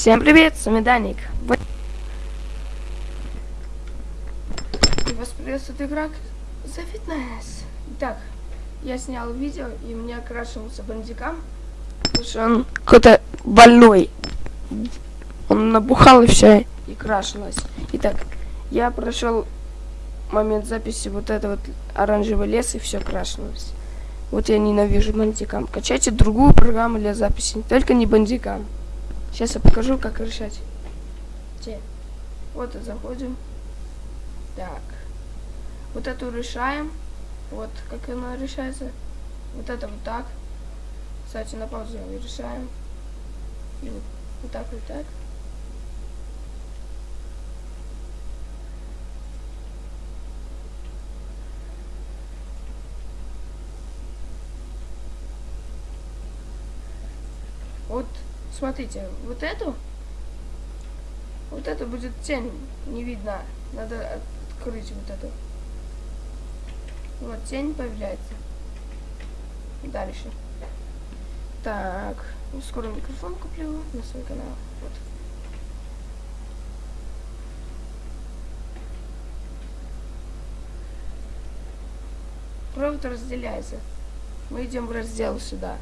Всем привет, с вами Даник. Вы- И вас приветствует игрок The Fitness. Итак, я снял видео, и мне окрашивался бандикам, потому что он какой-то больной. Он набухал и все, и крашилось. Итак, я прошел момент записи вот это вот оранжевый лес, и все крашилось. Вот я ненавижу бандикам. Качайте другую программу для записи, только не бандикам. Сейчас я покажу, как решать. Те. Вот и заходим. Так. Вот эту решаем. Вот как она решается. Вот это вот так. Кстати, на паузу решаем. И вот, вот так, вот так. Вот, смотрите, вот эту, вот это будет тень, не видно. Надо открыть вот эту. Вот, тень появляется. Дальше. Так, скоро микрофон куплю на свой канал. Вот. Провод разделяется. Мы идем в раздел сюда.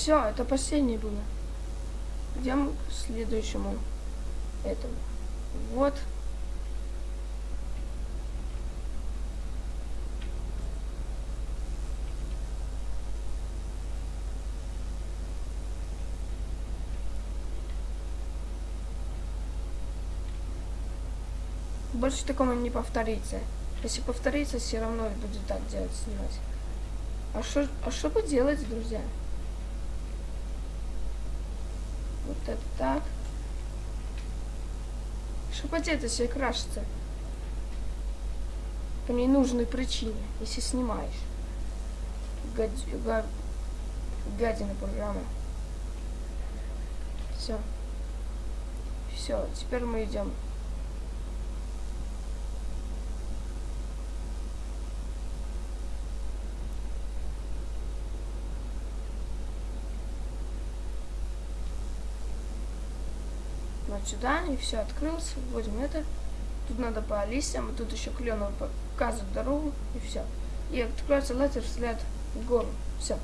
Все, это последнее было. Идем к следующему этому. Вот. Больше такого не повторится. Если повторится, все равно будет так делать, снимать. А что, а что бы делать, друзья? Вот это так. Это все крашится. По ненужной причине, если снимаешь. Гад... Га... Гадина программа. Все. Все, теперь мы идем. Вот сюда, и все открылось. Вводим это. Тут надо по листьям, и тут еще кленово показывает дорогу, и все. И откроется лазер взгляд в гору. Все.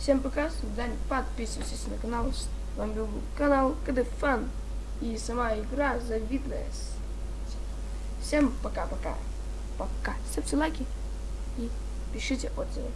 Всем пока, свидания. Подписывайтесь на канал. С вами был канал КД Фан. И сама игра завидная. Всем пока-пока. Пока. Ставьте лайки и пишите отзывы.